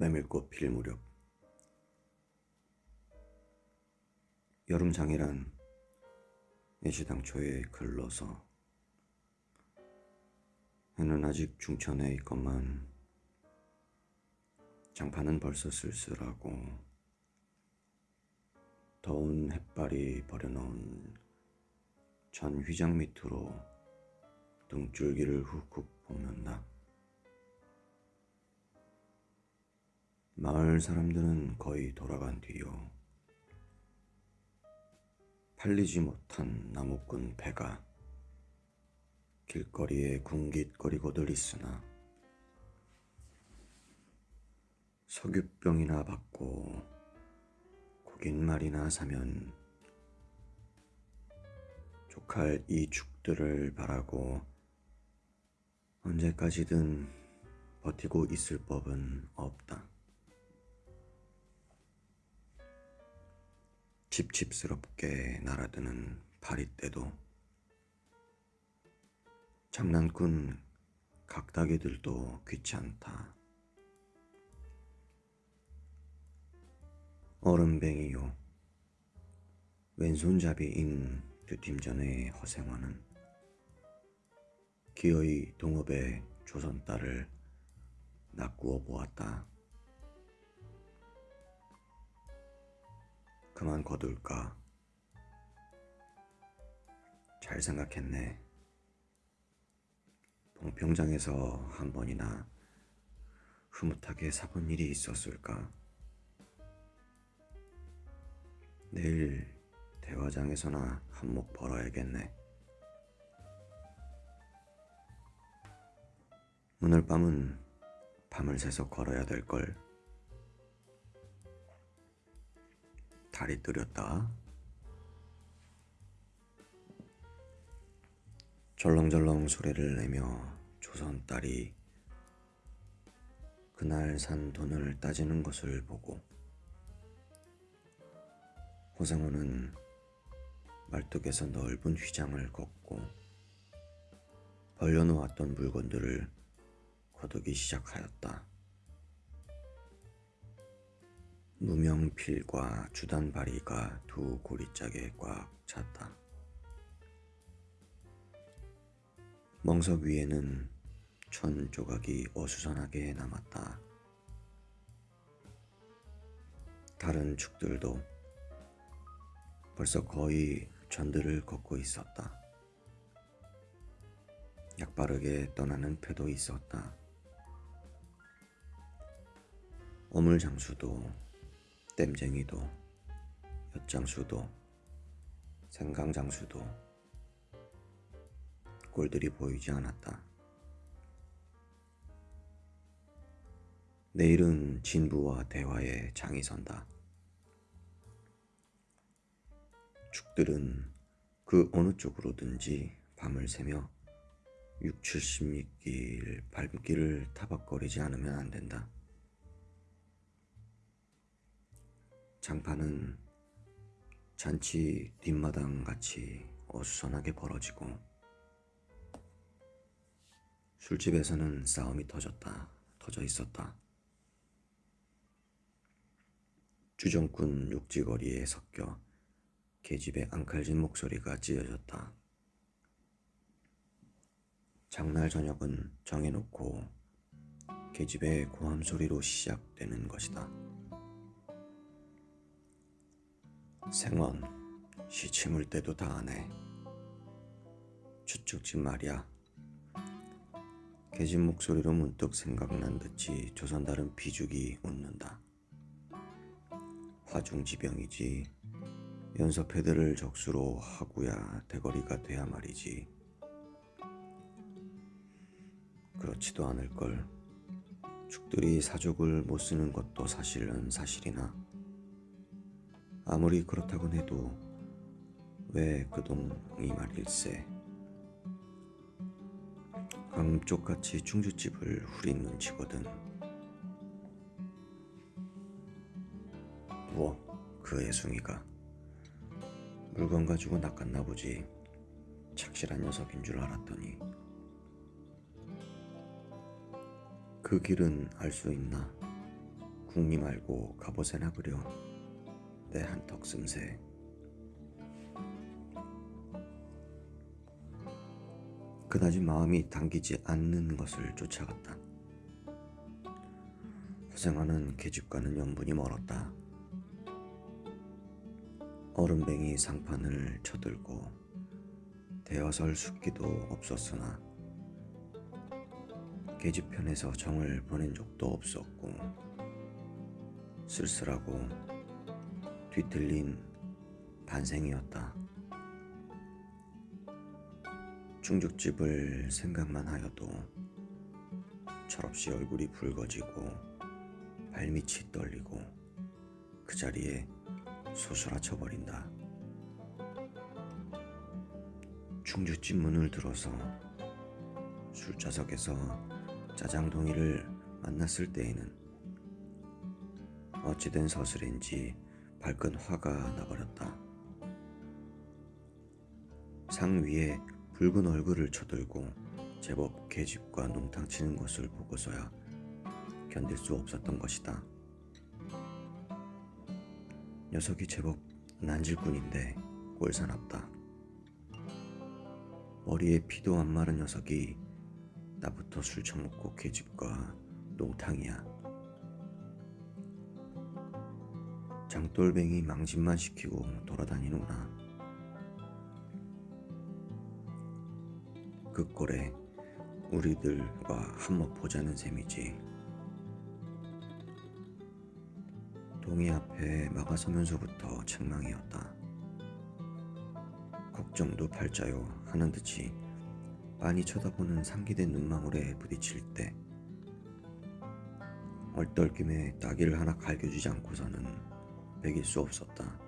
메밀꽃 필 무렵 여름장이란 애시당초에 글러서 해는 아직 중천에 있건만 장판은 벌써 쓸쓸하고 더운 햇발이 버려놓은 전 휘장 밑으로 등줄기를 훅훅 볶는다. 마을 사람들은 거의 돌아간 뒤요. 팔리지 못한 나무꾼 배가 길거리에 궁깃거리고들 있으나 석유병이나 받고 고깃말이나 사면 족할 이 죽들을 바라고 언제까지든 버티고 있을 법은 없다. 칩칩스럽게 날아드는 파리떼도 장난꾼 각다기들도 귀찮다. 얼음뱅이요. 왼손잡이인 듀팀전의 허생원은 기어이 동업의 조선 딸을 낚구어 보았다. 그만 거둘까? 잘 생각했네. 봉평장에서 한 번이나 흐뭇하게 사본 일이 있었을까? 내일 대화장에서나 한몫 벌어야겠네. 오늘 밤은 밤을 새서 걸어야 될 걸. 다리 뜨렸다. 절렁절렁 소리를 내며 조선 딸이 그날 산 돈을 따지는 것을 보고 호상호는 말뚝에서 넓은 휘장을 걷고 벌려놓았던 물건들을 거두기 시작하였다. 무명필과 주단바리가 두 고리짝에 꽉 찼다. 멍석 위에는 천 조각이 어수선하게 남았다. 다른 축들도 벌써 거의 전들을 걷고 있었다. 약바르게 떠나는 패도 있었다. 어물장수도 땜쟁이도 엿장수도 생강장수도 꼴들이 보이지 않았다. 내일은 진부와 대화에 장이 선다. 축들은 그 어느 쪽으로든지 밤을 새며 6, 70길 발길을 타박거리지 않으면 안 된다. 장판은 잔치 뒷마당 같이 어수선하게 벌어지고 술집에서는 싸움이 터졌다. 터져 있었다. 주정꾼 육지거리에 섞여 계집의 앙칼진 목소리가 찢어졌다. 장날 저녁은 정해놓고 계집의 고함 소리로 시작되는 것이다. 생원 시침을 때도 다 하네 추측집 말이야. 개집 목소리로 문득 생각난 듯이 조선 다른 비죽이 웃는다. 화중지병이지. 연서패들을 적수로 하구야 대거리가 돼야 말이지. 그렇지도 않을걸. 축들이 사족을 못 쓰는 것도 사실은 사실이나 아무리 그렇다곤 해도 왜 그동이 말일세? 감쪽같이 충주집을 후린 눈치거든 뭐, 그 애숭이가. 물건 가지고 낚았나 보지. 착실한 녀석인 줄 알았더니. 그 길은 알 수 있나? 궁리 말고 갑옷에나 그려 내 한턱 씀새 그다지 마음이 당기지 않는 것을 쫓아갔다. 허생아는 계집과는 연분이 멀었다. 얼음뱅이 상판을 쳐들고 대어설 숫기도 없었으나 계집편에서 정을 보낸 적도 없었고 쓸쓸하고 뒤틀린 반생이었다. 중죽집을 생각만 하여도 철없이 얼굴이 붉어지고 발밑이 떨리고 그 자리에 소스라쳐 버린다. 중죽집 문을 들어서 술자석에서 짜장동이를 만났을 때에는 어찌된 서슬인지 발끈 화가 나버렸다. 상 위에 붉은 얼굴을 쳐들고 제법 계집과 농탕 치는 것을 보고서야 견딜 수 없었던 것이다. 녀석이 제법 난질꾼인데 꼴사납다. 머리에 피도 안 마른 녀석이 나부터 술 처먹고 계집과 농탕이야. 장돌뱅이 망신만 시키고 돌아다니는구나. 그 꼴에 우리들과 한몫 보자는 셈이지. 동이 앞에 막아서면서부터 책망이었다. 걱정도 팔자요 하는 듯이 빤히 쳐다보는 상기된 눈망울에 부딪힐 때 얼떨김에 따기를 하나 갈겨주지 않고서는 베길 수 없었다.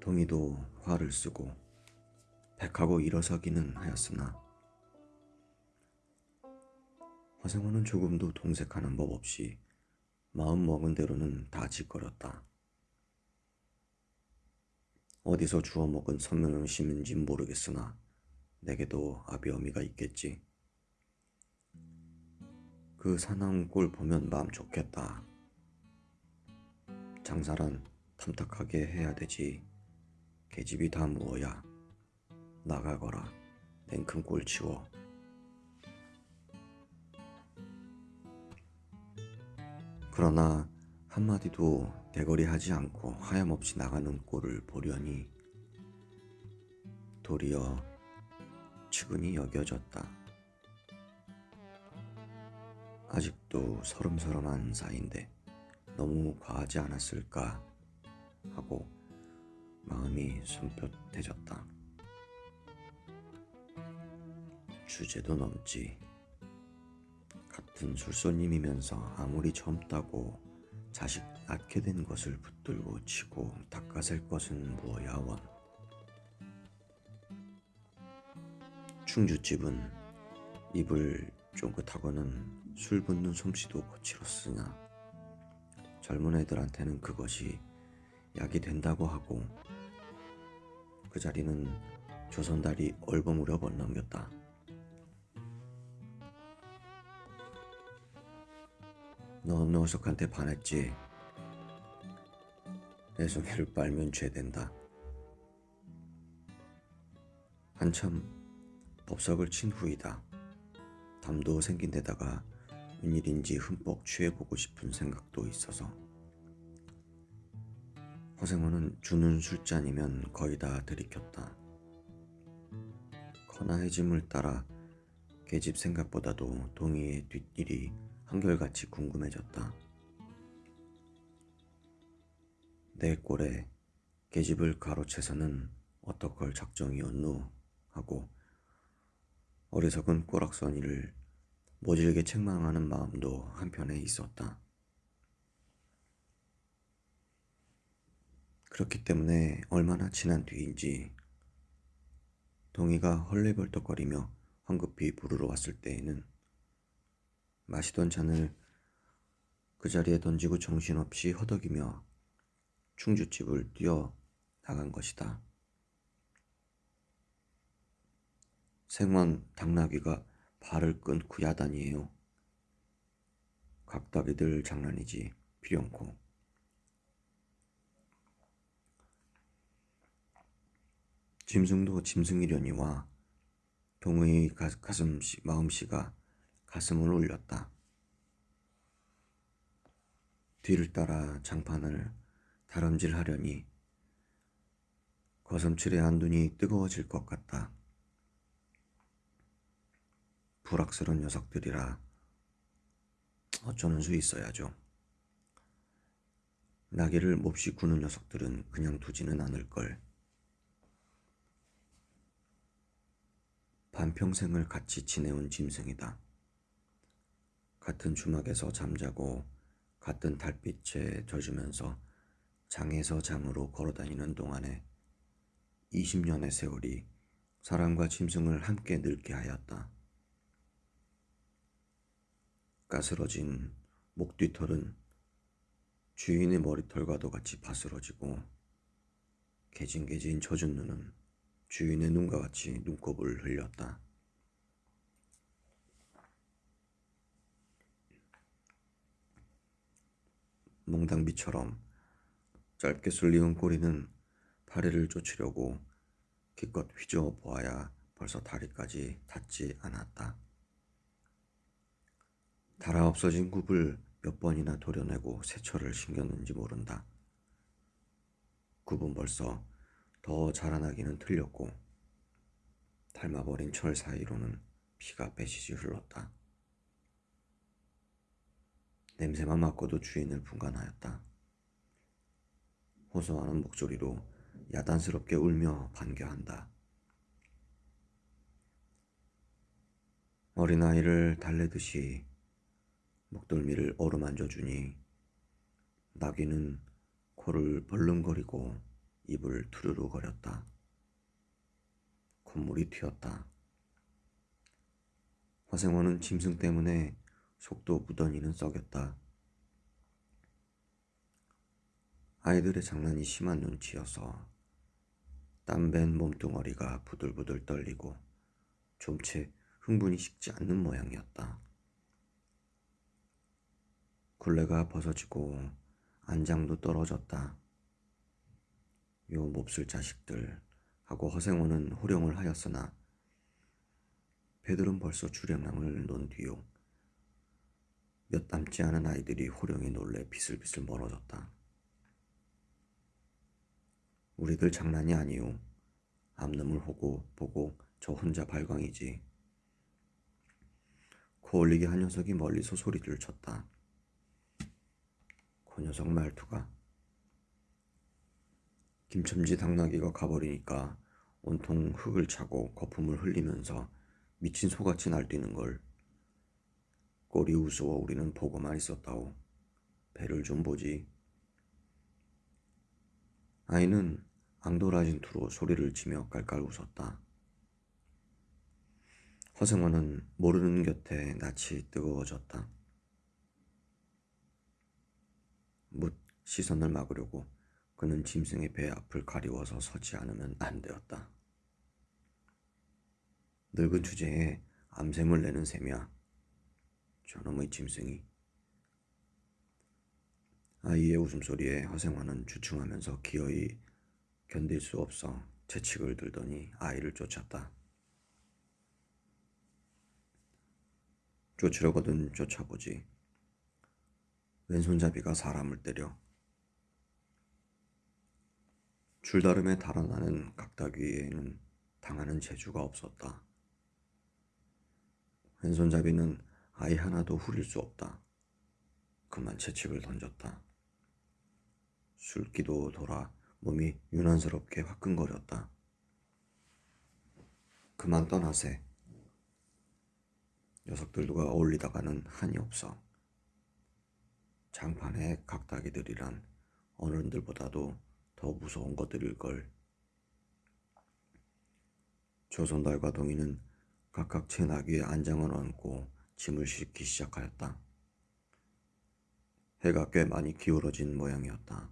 동이도 화를 쓰고 백하고 일어서기는 하였으나 허생원은 조금도 동색하는 법 없이 마음 먹은 대로는 다 짓거렸다. 어디서 주워 먹은 선명음심인지 모르겠으나 내게도 아비어미가 있겠지. 그 사나운 꼴 보면 마음 좋겠다. 장사란 탐탁하게 해야 되지. 계집이 다 무어야. 나가거라. 냉큼 꼴 치워. 그러나 한마디도 대거리 하지 않고 하염없이 나가는 꼴을 보려니 도리어 측은히 여겨졌다. 아직도 서름서름한 사이인데 너무 과하지 않았을까 하고 마음이 숨볕해졌다. 주제도 넘지. 같은 술손님이면서 아무리 젊다고 자식 낳게 된 것을 붙들고 치고 닦아셀 것은 무엇야 원. 충주집은 입을 쫑긋하고는 술 붓는 솜씨도 거칠었으나 젊은 애들한테는 그것이 약이 된다고 하고 그 자리는 조선달이 얼버무려 번 넘겼다. 넌 녀석한테 반했지. 애송이를 빨면 죄된다. 한참 법석을 친 후이다. 담도 생긴 데다가 웬일인지 흠뻑 취해보고 싶은 생각도 있어서 허생호는 주는 술잔이면 거의 다 들이켰다. 커나 해짐을 따라 계집 생각보다도 동이의 뒷일이 한결같이 궁금해졌다. 내 꼴에 계집을 가로채서는 어떡할 작정이었노 하고 어리석은 꼬락서니를 모질게 책망하는 마음도 한편에 있었다. 그렇기 때문에 얼마나 지난 뒤인지 동이가 헐레벌떡거리며 황급히 부르러 왔을 때에는 마시던 잔을 그 자리에 던지고 정신없이 허덕이며 충주집을 뛰어 나간 것이다. 생원 당나귀가 발을 끊고 야단이에요. 각다기들 장난이지 필연코. 짐승도 짐승이려니와 동의 가슴 마음씨가 가슴을 울렸다. 뒤를 따라 장판을 다름질하려니 거슴칠에 한 눈이 뜨거워질 것 같다. 불악스러운 녀석들이라 어쩌는 수 있어야죠. 나귀를 몹시 구는 녀석들은 그냥 두지는 않을 걸. 반평생을 같이 지내온 짐승이다. 같은 주막에서 잠자고 같은 달빛에 젖으면서 장에서 장으로 걸어다니는 동안에 20년의 세월이 사람과 짐승을 함께 늙게 하였다. 까스러진 목뒤털은 주인의 머리털과도 같이 바스러지고 개진개진 젖은 눈은 주인의 눈과 같이 눈곱을 흘렸다. 몽당비처럼 짧게 쓸리운 꼬리는 파리를 쫓으려고 기껏 휘저어 보아야 벌써 다리까지 닿지 않았다. 달아 없어진 굽을 몇 번이나 도려내고 세철을 신겼는지 모른다. 굽은 벌써 더 자라나기는 틀렸고 닮아버린 철 사이로는 피가 빼시지 흘렀다. 냄새만 맡고도 주인을 분간하였다. 호소하는 목소리로 야단스럽게 울며 반겨한다. 어린아이를 달래듯이 목덜미를 어루만져 주니 나귀는 코를 벌렁거리고 입을 투르르 거렸다. 콧물이 튀었다. 화생원은 짐승 때문에 속도 무던히는 썩였다. 아이들의 장난이 심한 눈치여서 땀밴 몸뚱어리가 부들부들 떨리고 좀채 흥분이 식지 않는 모양이었다. 굴레가 벗어지고 안장도 떨어졌다. 요 몹쓸 자식들 하고 허생원은 호령을 하였으나 배들은 벌써 주량랑을 논 뒤요. 몇 남지 않은 아이들이 호령에 놀래 비슬비슬 멀어졌다. 우리들 장난이 아니오. 앞놈을 보고 보고 저 혼자 발광이지. 코 올리게 한 녀석이 멀리서 소리를 쳤다. 그 녀석 말투가 김첨지 당나귀가 가버리니까 온통 흙을 차고 거품을 흘리면서 미친 소같이 날뛰는 걸 꼬리 우스워 우리는 보고만 있었다오. 배를 좀 보지. 아이는 앙돌아진 투로 소리를 치며 깔깔 웃었다. 허승원은 모르는 곁에 낯이 뜨거워졌다. 묻 시선을 막으려고 그는 짐승의 배 앞을 가리워서 서지 않으면 안 되었다. 늙은 주제에 암샘을 내는 셈이야. 저놈의 짐승이. 아이의 웃음소리에 허생화는 주춤하면서 기어이 견딜 수 없어 채찍을 들더니 아이를 쫓았다. 쫓으려거든 쫓아보지. 왼손잡이가 사람을 때려. 줄다름에 달아나는 각다귀에는 당하는 재주가 없었다. 왼손잡이는 아이 하나도 후릴 수 없다. 그만 채찍을 던졌다. 술기도 돌아 몸이 유난스럽게 화끈거렸다. 그만 떠나세. 녀석들과 어울리다가는 한이 없어. 장판의 각다기들이란 어른들보다도 더 무서운 것들일걸. 조선달과 동이는 각각 제 나귀에 안장을 얹고 짐을 싣기 시작하였다. 해가 꽤 많이 기울어진 모양이었다.